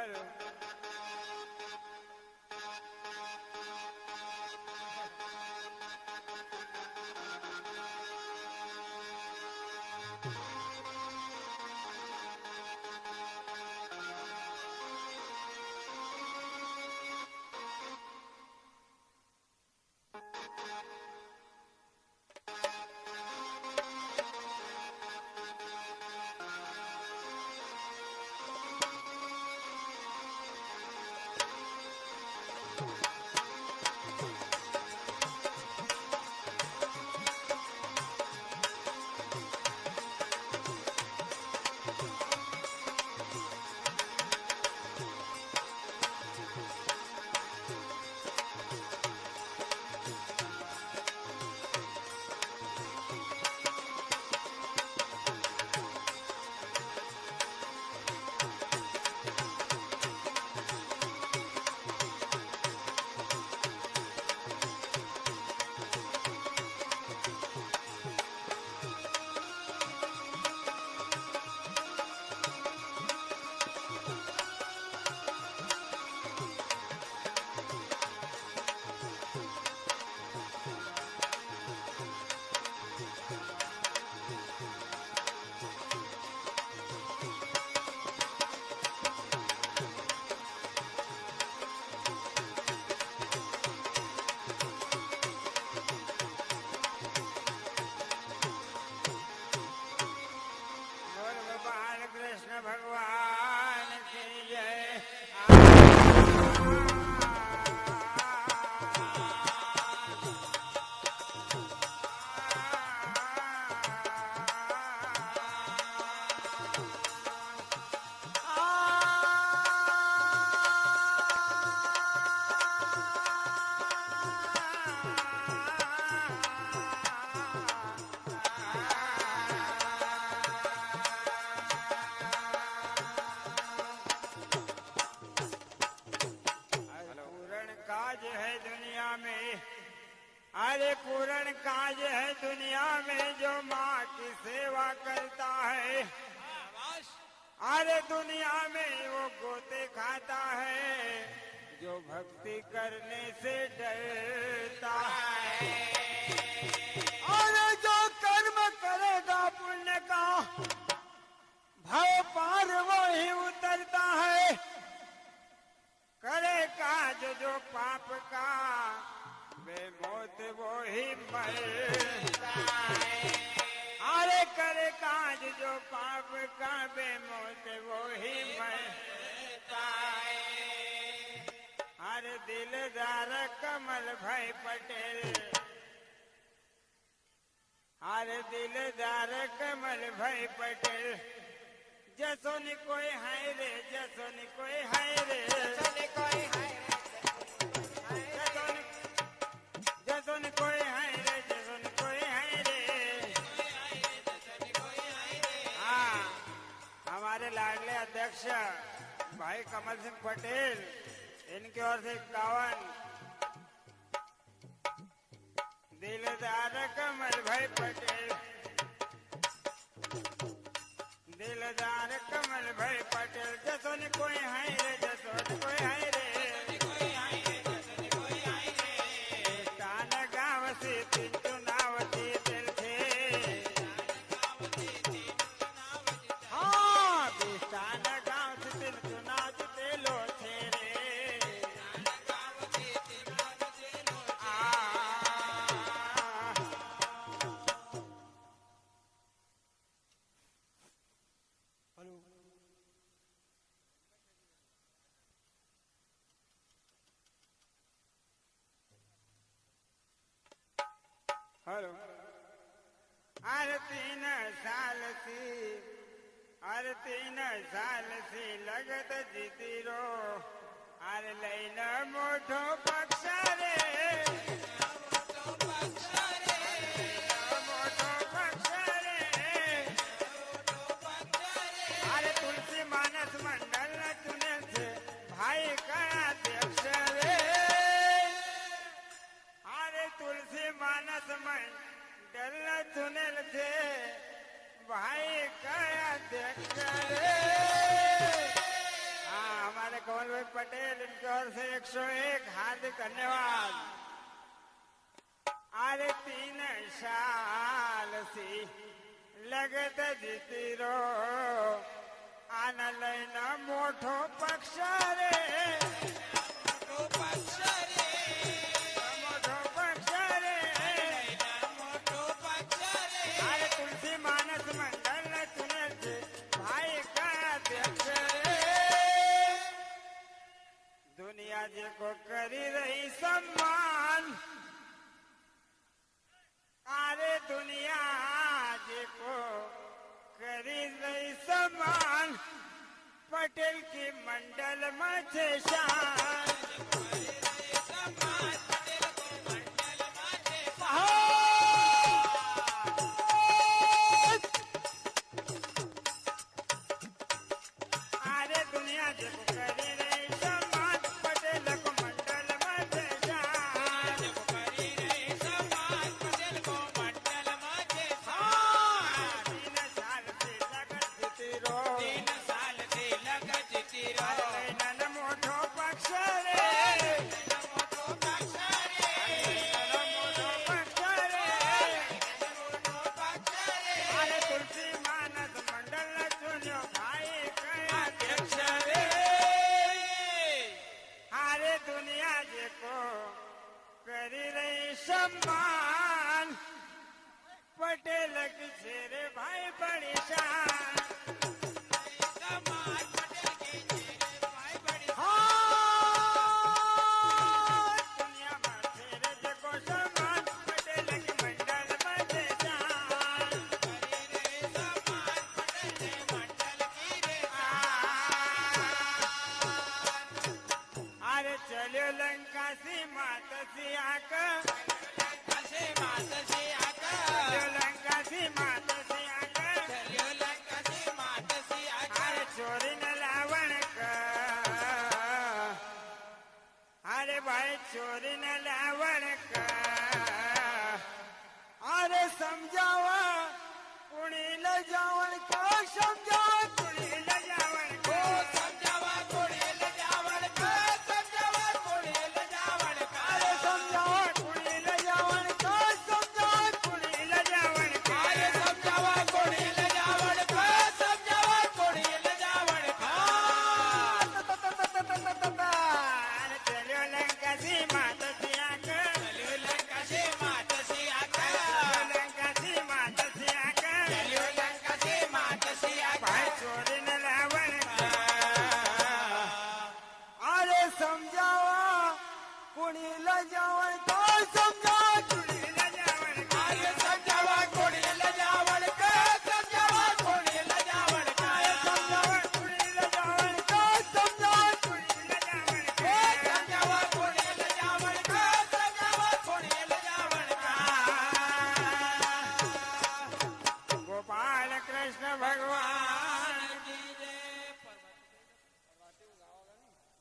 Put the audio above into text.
Spider. Santo. जो माँ की सेवा करता है। अरे दुनिया में वो गोते खाता है, जो भक्ति करने से डरता है। काज जो पाप का वे मौत वो ही मरता है अरे दिलदार कमल भाई पटेल। अरे दिलदार कमल भाई पटेल। जसोनी कोई है रे जसोनी कोई है रे। कोई है जसोनी जसोनी कोई है रे लाडले अध्यक्ष. भाई कमल सिंह पटेल, इनकी ओर से इक्यावन. दिलदार कमल भाई पटेल. दिलदार कमल भाई पटेल जसोन कोई हेलो अरे तीन साल सी अरे तीन साल सी लगत ધન્યવાદ. આરતી ને શાલસી લગત જીતીરો. આના લઈને મોઠો પક્ષ રે. माथे शाह ચોરી ના લાવણ કર